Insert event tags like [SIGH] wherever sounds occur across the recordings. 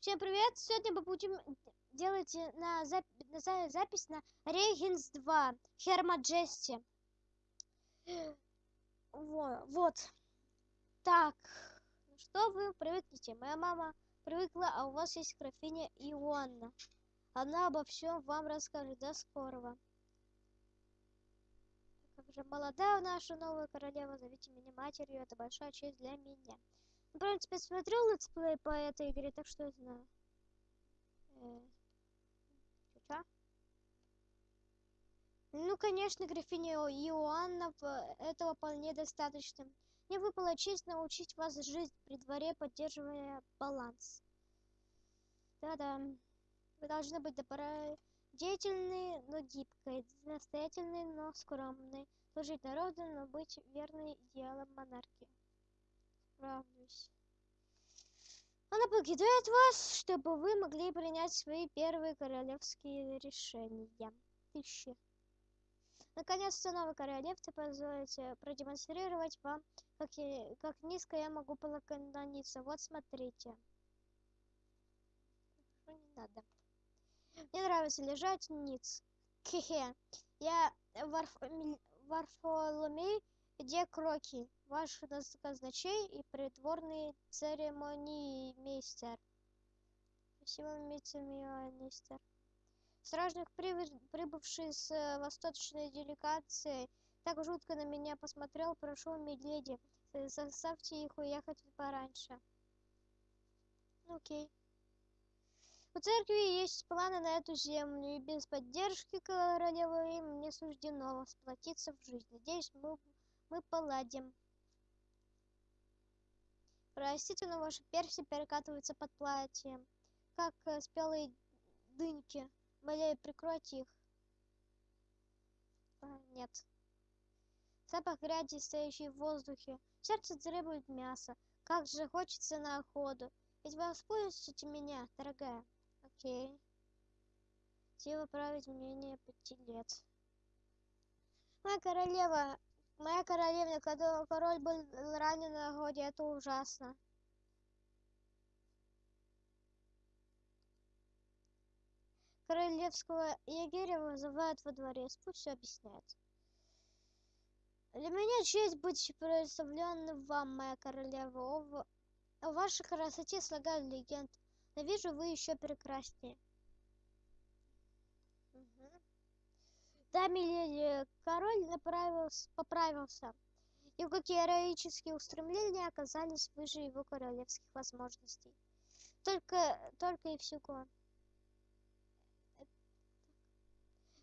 Всем привет! Сегодня мы будем делать на, зап на за запись на Рейгенс 2 Хермаджести. Вот, вот. Так, что вы привыкнете? Моя мама привыкла, а у вас есть графиня Иоанна. Она обо всем вам расскажет. До скорого. Как же молодая наша новая королева, зовите меня матерью, это большая честь для меня. В принципе, смотрел летсплей по этой игре, так что я знаю. Э? Ну, конечно, графиня Иоанна этого вполне достаточно. Мне выпала честь научить вас жить при дворе, поддерживая баланс. Да-да. Вы должны быть добродетельны, но гибкой, настоятельны, но скромной, служить народу, но быть верной идеалам монархии справлюсь. Она покидает вас, чтобы вы могли принять свои первые королевские решения. Тысячи. Наконец-то новый королевство позволите продемонстрировать вам, как, я, как низко я могу поклониться. Вот смотрите. Что не надо. Мне нравится лежать ниц. Хе-хе. Я Варф... Варфоломей, где кроки? Ваш казначей и придворный церемониймейстер. Спасибо, мистер. Стражник, прибывший с э, восточной делегацией, так жутко на меня посмотрел, прошу, миледи, заставьте их уехать пораньше. Окей. У церкви есть планы на эту землю, и без поддержки королевы им не суждено сплотиться в жизнь. Надеюсь, мы, мы поладим. Простите, но ваши перси перекатываются под платьем, как э, спелые дыньки. Моляю, прикройте их. А, нет. Запах грязи, стоящий в воздухе. Сердце требует мяса. Как же хочется на охоту. Ведь вы воспользуете меня, дорогая. Окей. Сила править мнение пяти лет. Моя королева, Моя королевна, когда король был ранен на охоте, это ужасно. Королевского егеря вызывают во дворец, пусть все объясняет. Для меня честь быть представленным вам, моя королева. О, о вашей красоте слагают легенд. Но вижу, вы еще прекраснее. Да, миледи, король направился, поправился, какие героические устремления оказались выше его королевских возможностей. Только, только и всего.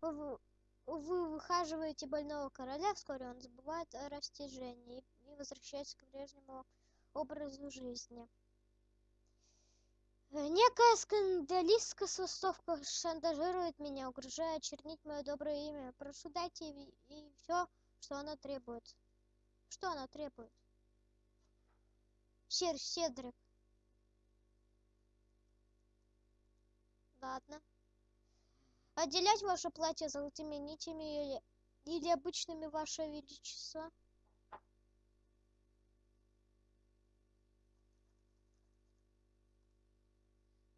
Вы, вы выхаживаете больного короля, вскоре он забывает о растяжении и возвращается к прежнему образу жизни. Некая скандалистка с Востовка шантажирует меня, угрожая очернить мое доброе имя. Прошу, дайте ей все, что она требует. Что она требует? Сер Седрик. Ладно. Отделять ваше платье золотыми нитями или, или обычными, ваше величество?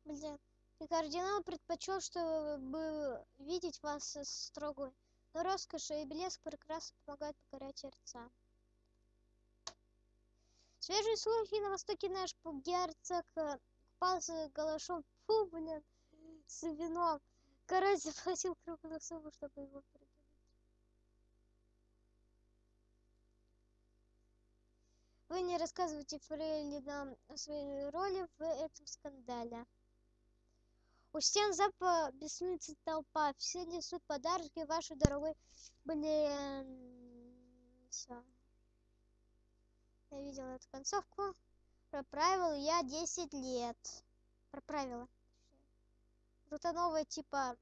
Блин. И кардинал предпочел, чтобы видеть вас строгой. Но роскошь и блеск прекрасно помогают покорять сердца. Свежие слухи на востоке наш герцог э, купался голышом. Фу, блин, с вином. Король заплатил крупную сумму, чтобы его придумать. Вы не рассказывайте Фрейлинам о своей роли в этом скандале. У стен запа беснуется толпа. Все несут подарки вашей дорогой блин. Все. Я видела эту концовку. Проправил я 10 лет. Проправила. Это новое типа...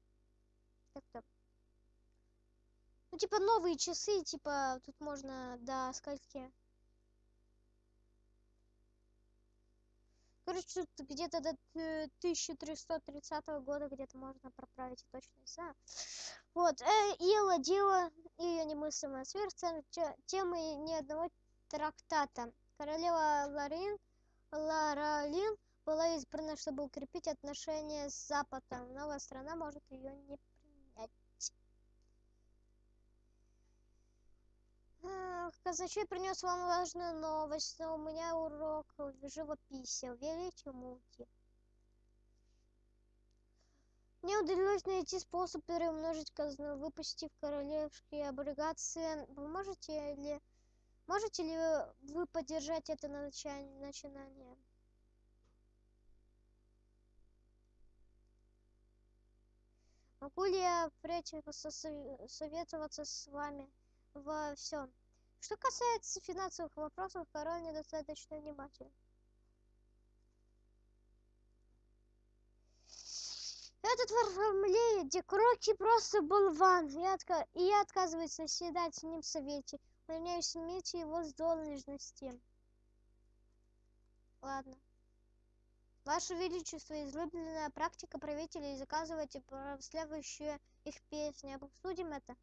Как-то... Ну, типа новые часы, типа, тут можно до скольки Короче, где-то до 1330 года где-то можно проправить, я точно не знаю. Вот, э, Ила дело ее немыслимая сверхцена темы ни одного трактата. Королева Ларин, Ларалин была избрана, чтобы укрепить отношения с Западом. Новая страна может ее не Ах, Казначей принес вам важную новость, но у меня урок живописи. Велите муки. Мне удалось найти способ перемножить казну, выпустив королевские облигации. Вы можете ли, можете ли вы поддержать это начинание? Могу ли я впредь посо- советоваться с вами во всем? Что касается финансовых вопросов, король недостаточно внимателен. Этот Варфоломей Декроки просто болван, и, отка- я отказываюсь заседать с ним в совете. Увольняюсь снять его с должности. Ладно. Ваше Величество, излюбленная практика правителей заказывать и прославляющие их песни. Обсудим это?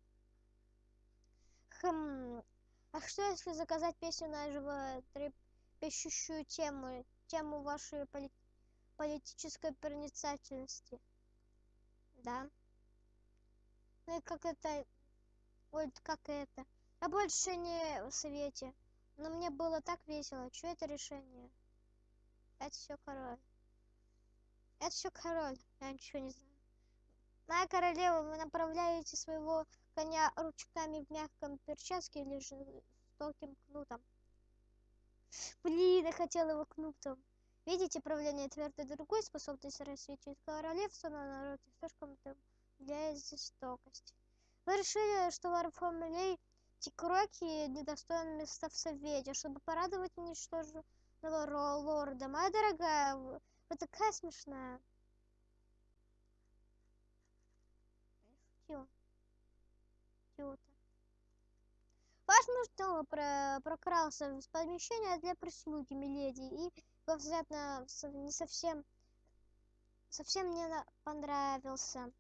Хм. А что если заказать песню на животрепещущую тему, тему вашей поли- политической проницательности? Да. Ну и как это... Ой, как это? Я больше не в совете. Но мне было так весело. Что это решение? Это все король. Это все король. Я ничего не знаю. Моя королева, вы направляете своего коня ручками в мягком перчатке или жестоким кнутом? Блин, я хотела его кнутом. Видите, правление твердой другой способность рассветить королевство на народ слишком для жестокости. Вы решили, что Варфоломей Тикроки недостоин места в совете, чтобы порадовать ничтожного ро- лорда. Моя дорогая, вы такая смешная. Снова про прокрался в помещение для прислуги, миледи, и его взгляд на не совсем совсем на- понравился.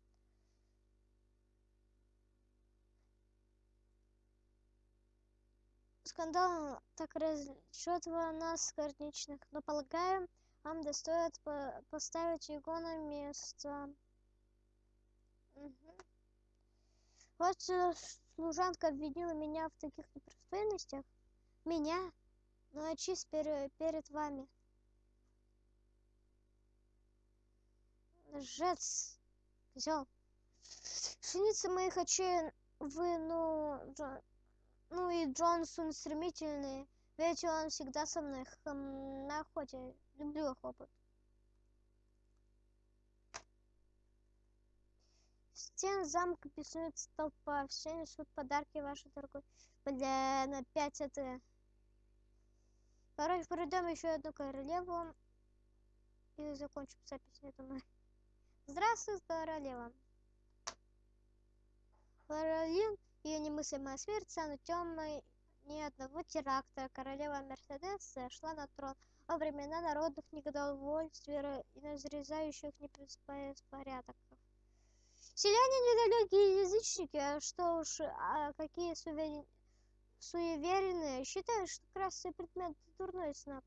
Скандал так расчетывал нас, горничных, но, полагаю, вам достоит по- поставить его на место. Мгм. Вот э, служанка обвинила меня в таких непристойностях. Меня? Ну, а пере- перед вами. Лжец. Козёл. Синицы моих очей вы, ну, Джон- ну и Джонсон стремительный. Ведь он всегда со мной на охоте. Люблю охоту. Стен замка беснуется толпа. Все несут подарки вашей дорогой. Бля, на пять это... Короче, пройдем еще одну королеву. И закончим запись, я думаю. Здравствуй, королева. Каролин, ее немыслимая смерть станут темной ни одного теракта. Королева Мерседес шла на трон во времена народных недовольствий ра- и разрезающих беспорядков. Селяне недалекие язычники, а что уж, а какие суверен- суеверенные, считают, что красный предмет – дурной знак.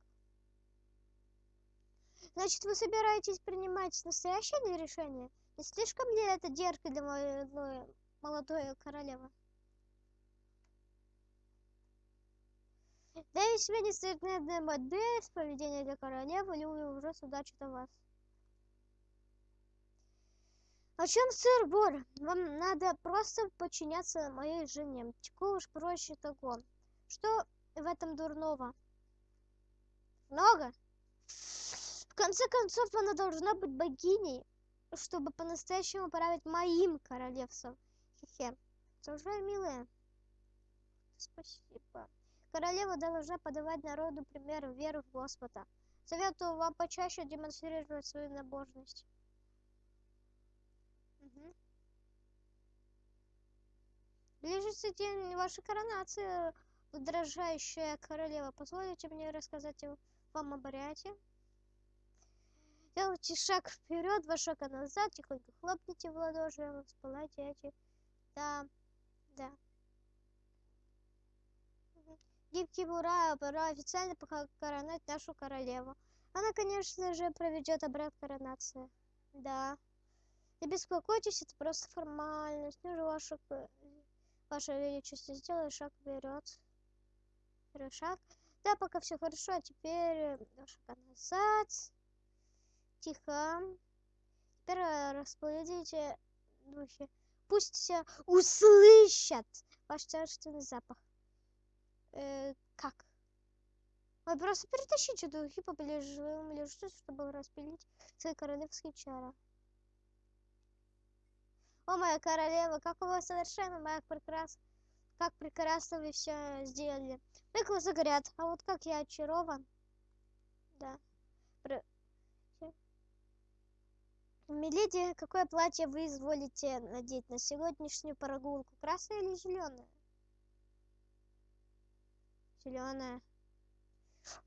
Значит, вы собираетесь принимать настоящее решение? Не слишком ли это дерзко для молодой, молодой королевы? Да и себе нестандартная модель поведения для королевы, или уже удачи до вас. О чем, сэр Бор? Вам надо просто подчиняться моей жене. Чего уж проще того. Что в этом дурного? Много? В конце концов, она должна быть богиней, чтобы по-настоящему править моим королевством. Хе-хе. Продолжай, милая. Спасибо. Королева должна подавать народу пример веры в Господа. Советую вам почаще демонстрировать свою набожность. Ближется день вашей коронации, дрожащая королева. Позволите мне рассказать вам об обряде? Делайте шаг вперед, два шага назад, тихонько хлопните в ладоши, вспылайте эти. Да, да. Гибкий ура, пора официально похоронать нашу королеву. Она, конечно же, проведет обряд коронации. Да. Не беспокойтесь, это просто формальность. Ну же, ваше, ваше величество, сделай шаг вперед. Второй шаг. Да, пока все хорошо, а теперь два шага назад. Тихо. Теперь распорядите духи. Пусть услышат ваш царственный запах. Э, как? Ой, просто перетащите духи поближе, ближе, чтобы распилить свои королевские чары. О, моя королева, как у вас совершенно, моя прекрасная. Как прекрасно вы все сделали. Мои глаза горят, а вот как я очарован. Да. Про... Миледи, какое платье вы изволите надеть на сегодняшнюю прогулку? Красное или зеленое? Зеленое.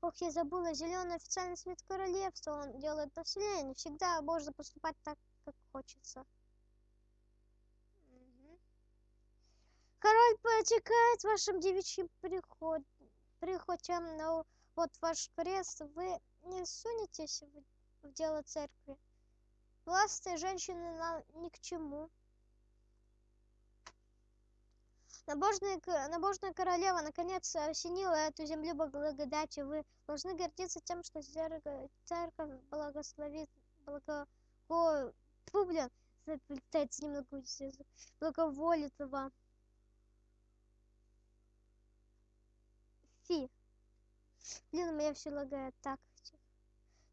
Ох, я забыла, зеленый официальный цвет королевства. Он делает население. Всегда можно поступать так, как хочется. Король потекает вашим девичьим приход... прихотям, но вот ваш крест, вы не сунетесь в, в дело церкви. Властные женщины нам ни к чему. Набожная, набожная королева наконец осенила эту землю благодатью. Вы должны гордиться тем, что церковь благословит, благо... Фу, блин, заплетается немного благоволит вам. Фи. Блин, у меня все лагает. Так,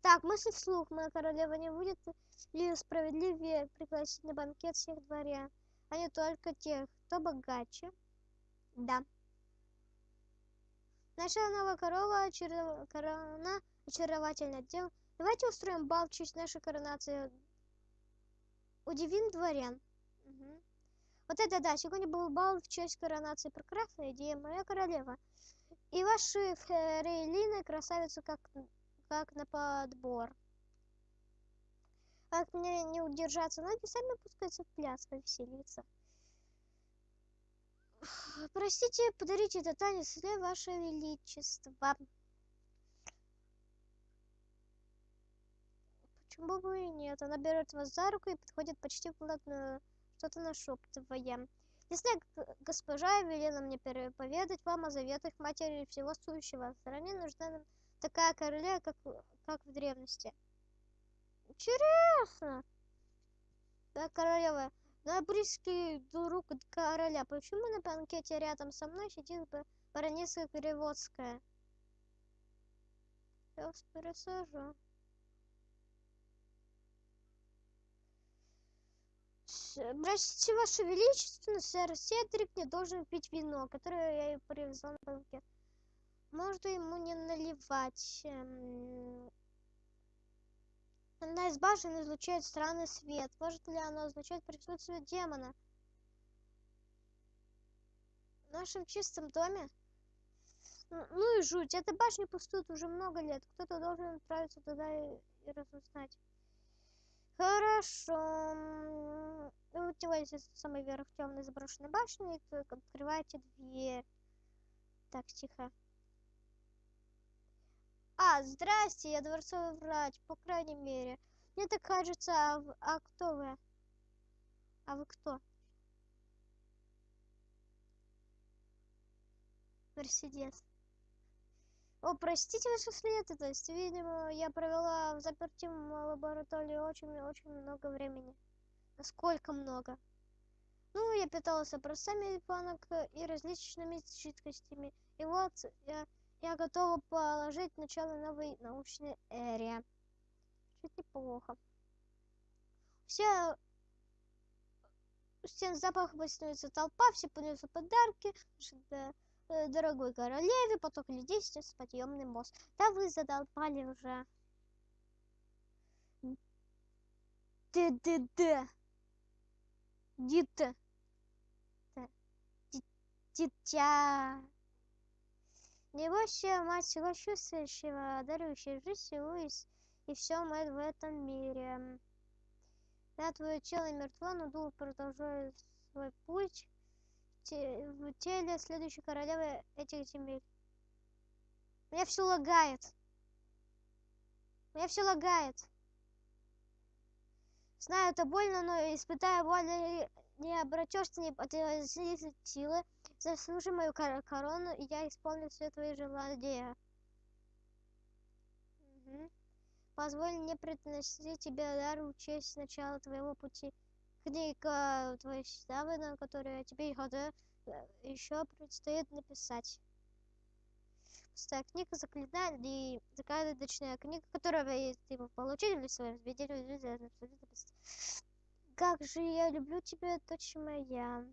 так, мысль вслух. Моя королева не будет ли справедливее пригласить на банкет всех дворян, а не только тех, кто богаче? Да. Наша новая корова, очаров... корона очаровательно дел. Давайте устроим бал в честь нашей коронации. Удивим дворян. Угу. Вот это да, сегодня был бал в честь коронации. Прекрасная идея, моя королева. И ваши фрейлины красавицы как, как на подбор. Как мне не удержаться, ноги сами пускаются в пляс, повеселиться. [SIGHS] Простите, подарите этот танец для ваше величество. Почему бы и нет? Она берет вас за руку и подходит почти вплотную, что-то нашептывая. Ясная госпожа велела мне поведать вам о заветах матери всего сущего. Стране нужна нам такая королева, как, как в древности. Интересно. Да, королева, на близкий друг короля. Почему на банкете рядом со мной сидит баронесса Переводская? Я вас пересажу. Простите, Ваше Величество, сэр Седрик не должен пить вино, которое я ей привезла на банкет. Можно ему не наливать. Эм, Одна из башен излучает странный свет. Может ли оно означать присутствие демона? В нашем чистом доме? Ну и жуть. Эта башня пустует уже много лет. Кто-то должен отправиться туда и, и разузнать. Хорошо. Вы на самый верх темной заброшенной башни и открываете дверь. Так, тихо. А, здрасте, я дворцовый врач, по крайней мере. Мне так кажется, а, а кто вы? А вы кто? Мерседес. О, простите вашу светлость. Видимо, я провела в заперти лаборатории очень-очень много времени. Насколько много? Ну, я питалась образцами банок и различными жидкостями. И вот я я готова положить начало новой научной эре. Чуть неплохо. Все стен запах становится толпа, все подносят подарки, э, дорогой королеве, поток людей сейчас подъемный мост. Да вы задолбали уже. Д-д-д. Дитя. Дитя. Небольшая мать всего чувствующего, дарующая жизнь всего и, и все мы в этом мире. Да, твое тело мертво, но дух продолжает свой путь в теле следующей королевы этих земель. Меня все лагает. Меня все лагает. Знаю, это больно, но испытая боль, не- обратишься, не потрясти силы. Заслужи мою кор- корону, и я исполню все твои желания. Мгм. Позволь мне приносить тебе дар в честь начала твоего пути. Книга твоей славы, на которую тебе еще предстоит написать. Пустая книга заклинает и загадочная книга, которую ты получили в своем заведении. Как же я люблю тебя, дочь моя.